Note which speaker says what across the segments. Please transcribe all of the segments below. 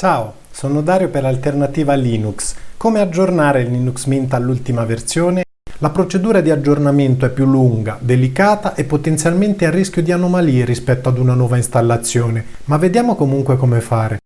Speaker 1: Ciao, sono Dario per Alternativa Linux. Come aggiornare Linux Mint all'ultima versione? La procedura di aggiornamento è più lunga, delicata e potenzialmente a rischio di anomalie rispetto ad una nuova installazione, ma vediamo comunque come fare.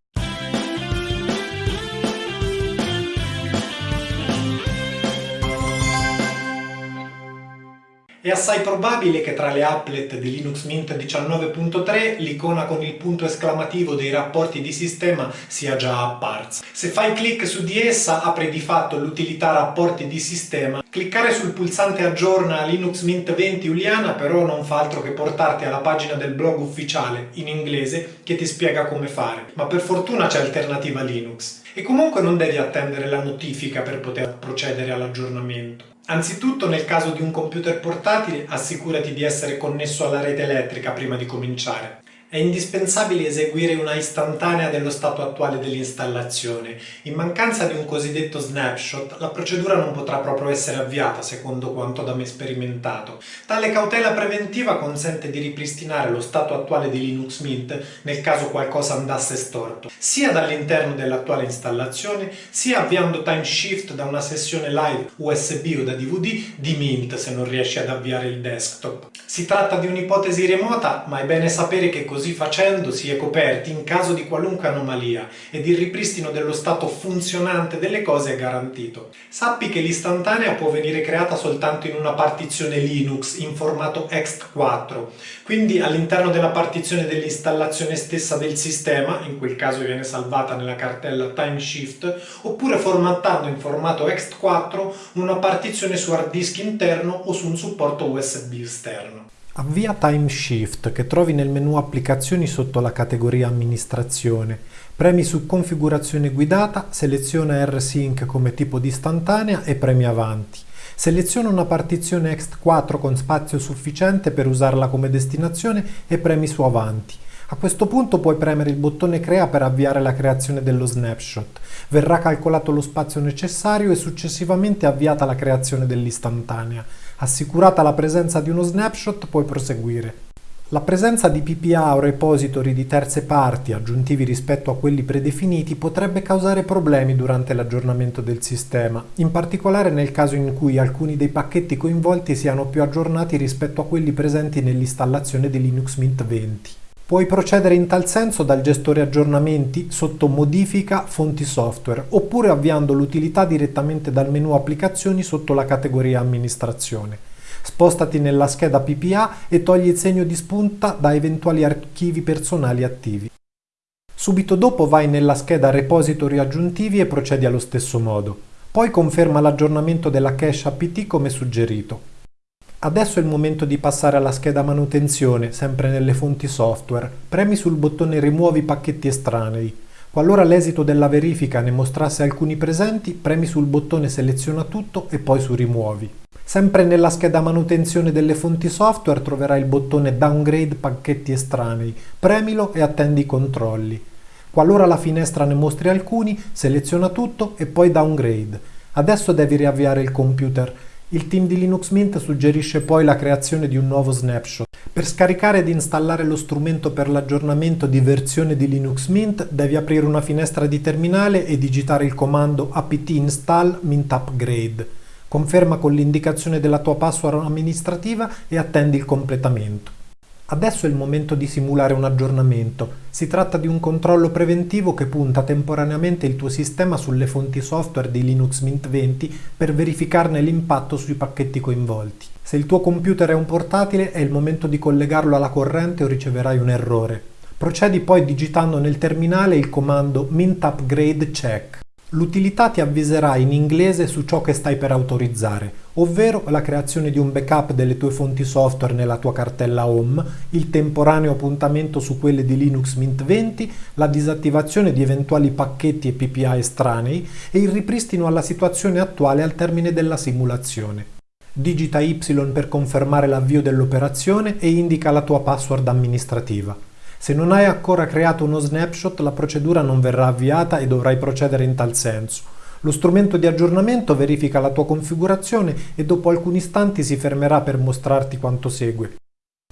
Speaker 1: È assai probabile che tra le applet di Linux Mint 19.3 l'icona con il punto esclamativo dei rapporti di sistema sia già apparsa. Se fai clic su di essa apre di fatto l'utilità rapporti di sistema. Cliccare sul pulsante aggiorna Linux Mint 20 Uliana però non fa altro che portarti alla pagina del blog ufficiale in inglese che ti spiega come fare. Ma per fortuna c'è alternativa Linux. E comunque non devi attendere la notifica per poter procedere all'aggiornamento. Anzitutto nel caso di un computer portatile assicurati di essere connesso alla rete elettrica prima di cominciare. È indispensabile eseguire una istantanea dello stato attuale dell'installazione. In mancanza di un cosiddetto snapshot, la procedura non potrà proprio essere avviata, secondo quanto da me sperimentato. Tale cautela preventiva consente di ripristinare lo stato attuale di Linux Mint nel caso qualcosa andasse storto, sia dall'interno dell'attuale installazione, sia avviando time shift da una sessione live USB o da DVD di Mint se non riesci ad avviare il desktop. Si tratta di un'ipotesi remota, ma è bene sapere che così facendo si è coperti in caso di qualunque anomalia ed il ripristino dello stato funzionante delle cose è garantito. Sappi che l'istantanea può venire creata soltanto in una partizione Linux in formato ext4, quindi all'interno della partizione dell'installazione stessa del sistema, in quel caso viene salvata nella cartella timeshift, oppure formattando in formato ext4 una partizione su hard disk interno o su un supporto USB esterno. Avvia Timeshift che trovi nel menu Applicazioni sotto la categoria Amministrazione. Premi su Configurazione guidata, seleziona R-Sync come tipo di istantanea e premi Avanti. Seleziona una partizione ext4 con spazio sufficiente per usarla come destinazione e premi su Avanti. A questo punto puoi premere il bottone Crea per avviare la creazione dello snapshot. Verrà calcolato lo spazio necessario e successivamente avviata la creazione dell'istantanea. Assicurata la presenza di uno snapshot puoi proseguire. La presenza di PPA o repository di terze parti aggiuntivi rispetto a quelli predefiniti potrebbe causare problemi durante l'aggiornamento del sistema, in particolare nel caso in cui alcuni dei pacchetti coinvolti siano più aggiornati rispetto a quelli presenti nell'installazione di Linux Mint 20. Puoi procedere in tal senso dal gestore aggiornamenti sotto Modifica Fonti Software oppure avviando l'utilità direttamente dal menu Applicazioni sotto la categoria Amministrazione. Spostati nella scheda PPA e togli il segno di spunta da eventuali archivi personali attivi. Subito dopo vai nella scheda Repository aggiuntivi e procedi allo stesso modo. Poi conferma l'aggiornamento della cache apt come suggerito. Adesso è il momento di passare alla scheda manutenzione, sempre nelle fonti software. Premi sul bottone Rimuovi pacchetti estranei. Qualora l'esito della verifica ne mostrasse alcuni presenti, premi sul bottone Seleziona tutto e poi su Rimuovi. Sempre nella scheda manutenzione delle fonti software troverai il bottone Downgrade pacchetti estranei. Premilo e attendi i controlli. Qualora la finestra ne mostri alcuni, seleziona tutto e poi Downgrade. Adesso devi riavviare il computer il team di Linux Mint suggerisce poi la creazione di un nuovo snapshot. Per scaricare ed installare lo strumento per l'aggiornamento di versione di Linux Mint devi aprire una finestra di terminale e digitare il comando apt install mint upgrade. Conferma con l'indicazione della tua password amministrativa e attendi il completamento. Adesso è il momento di simulare un aggiornamento. Si tratta di un controllo preventivo che punta temporaneamente il tuo sistema sulle fonti software di Linux Mint 20 per verificarne l'impatto sui pacchetti coinvolti. Se il tuo computer è un portatile è il momento di collegarlo alla corrente o riceverai un errore. Procedi poi digitando nel terminale il comando mint upgrade check. L'utilità ti avviserà in inglese su ciò che stai per autorizzare, ovvero la creazione di un backup delle tue fonti software nella tua cartella Home, il temporaneo appuntamento su quelle di Linux Mint 20, la disattivazione di eventuali pacchetti e PPA estranei e il ripristino alla situazione attuale al termine della simulazione. Digita Y per confermare l'avvio dell'operazione e indica la tua password amministrativa. Se non hai ancora creato uno snapshot la procedura non verrà avviata e dovrai procedere in tal senso. Lo strumento di aggiornamento verifica la tua configurazione e dopo alcuni istanti si fermerà per mostrarti quanto segue.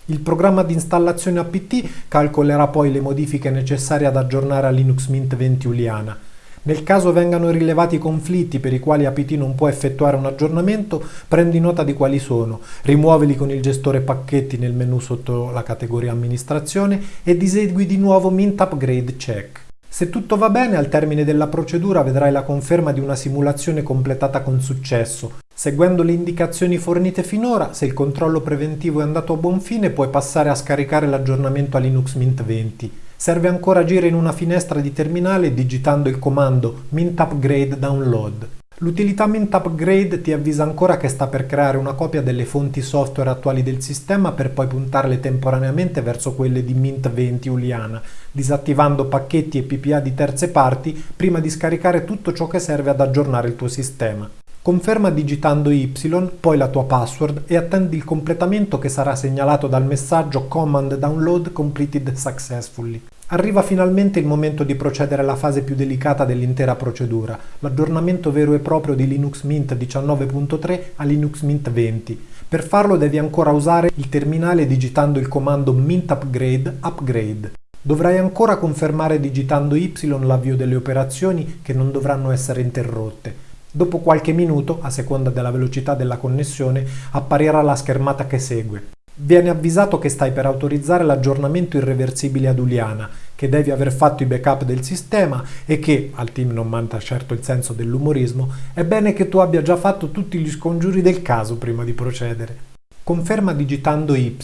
Speaker 1: Il programma di installazione apt calcolerà poi le modifiche necessarie ad aggiornare a Linux Mint 20 Juliana. Nel caso vengano rilevati conflitti per i quali apt non può effettuare un aggiornamento, prendi nota di quali sono, rimuovili con il gestore pacchetti nel menu sotto la categoria amministrazione e disegui di nuovo Mint Upgrade Check. Se tutto va bene, al termine della procedura vedrai la conferma di una simulazione completata con successo. Seguendo le indicazioni fornite finora, se il controllo preventivo è andato a buon fine, puoi passare a scaricare l'aggiornamento a Linux Mint 20. Serve ancora agire in una finestra di terminale digitando il comando mint upgrade download. L'utilità Mint Upgrade ti avvisa ancora che sta per creare una copia delle fonti software attuali del sistema per poi puntarle temporaneamente verso quelle di Mint 20 Juliana, disattivando pacchetti e PPA di terze parti prima di scaricare tutto ciò che serve ad aggiornare il tuo sistema. Conferma digitando Y, poi la tua password e attendi il completamento che sarà segnalato dal messaggio Command Download Completed Successfully. Arriva finalmente il momento di procedere alla fase più delicata dell'intera procedura, l'aggiornamento vero e proprio di Linux Mint 19.3 a Linux Mint 20. Per farlo devi ancora usare il terminale digitando il comando mint upgrade upgrade. Dovrai ancora confermare digitando Y l'avvio delle operazioni che non dovranno essere interrotte. Dopo qualche minuto, a seconda della velocità della connessione, apparirà la schermata che segue. Viene avvisato che stai per autorizzare l'aggiornamento irreversibile ad Uliana, che devi aver fatto i backup del sistema e che, al team non manca certo il senso dell'umorismo, è bene che tu abbia già fatto tutti gli scongiuri del caso prima di procedere. Conferma digitando Y.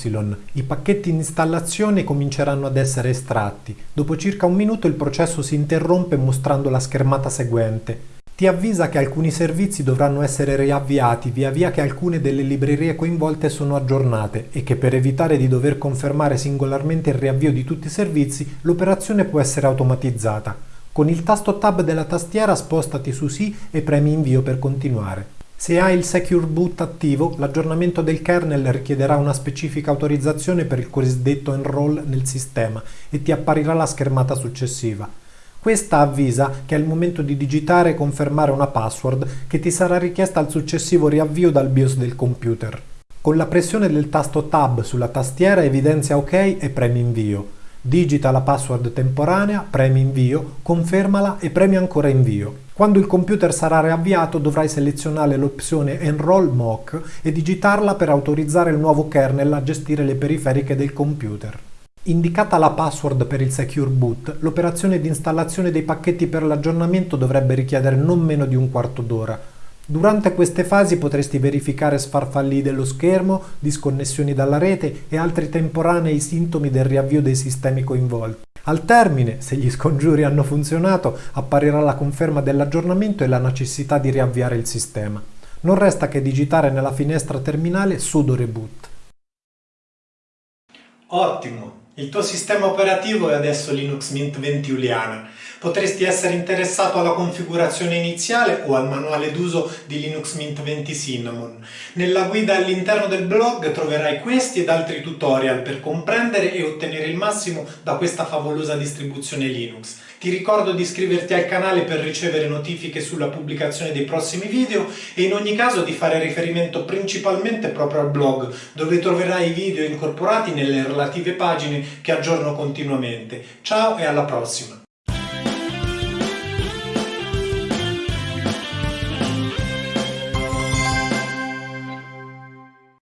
Speaker 1: I pacchetti in installazione cominceranno ad essere estratti. Dopo circa un minuto il processo si interrompe mostrando la schermata seguente ti avvisa che alcuni servizi dovranno essere riavviati via via che alcune delle librerie coinvolte sono aggiornate e che per evitare di dover confermare singolarmente il riavvio di tutti i servizi, l'operazione può essere automatizzata. Con il tasto Tab della tastiera spostati su Sì e premi Invio per continuare. Se hai il Secure Boot attivo, l'aggiornamento del kernel richiederà una specifica autorizzazione per il cosiddetto enroll nel sistema e ti apparirà la schermata successiva. Questa avvisa che è il momento di digitare e confermare una password che ti sarà richiesta al successivo riavvio dal BIOS del computer. Con la pressione del tasto Tab sulla tastiera evidenzia OK e premi invio. Digita la password temporanea, premi invio, confermala e premi ancora invio. Quando il computer sarà riavviato dovrai selezionare l'opzione Enroll Mock e digitarla per autorizzare il nuovo kernel a gestire le periferiche del computer. Indicata la password per il Secure Boot, l'operazione di installazione dei pacchetti per l'aggiornamento dovrebbe richiedere non meno di un quarto d'ora. Durante queste fasi potresti verificare sfarfalli dello schermo, disconnessioni dalla rete e altri temporanei sintomi del riavvio dei sistemi coinvolti. Al termine, se gli scongiuri hanno funzionato, apparirà la conferma dell'aggiornamento e la necessità di riavviare il sistema. Non resta che digitare nella finestra terminale sudo reboot.
Speaker 2: Ottimo! Il tuo sistema operativo è adesso Linux Mint 20 Juliana. Potresti essere interessato alla configurazione iniziale o al manuale d'uso di Linux Mint 20 Cinnamon. Nella guida all'interno del blog troverai questi ed altri tutorial per comprendere e ottenere il massimo da questa favolosa distribuzione Linux. Ti ricordo di iscriverti al canale per ricevere notifiche sulla pubblicazione dei prossimi video e in ogni caso di fare riferimento principalmente proprio al blog dove troverai i video incorporati nelle relative pagine che aggiorno continuamente. Ciao e alla prossima!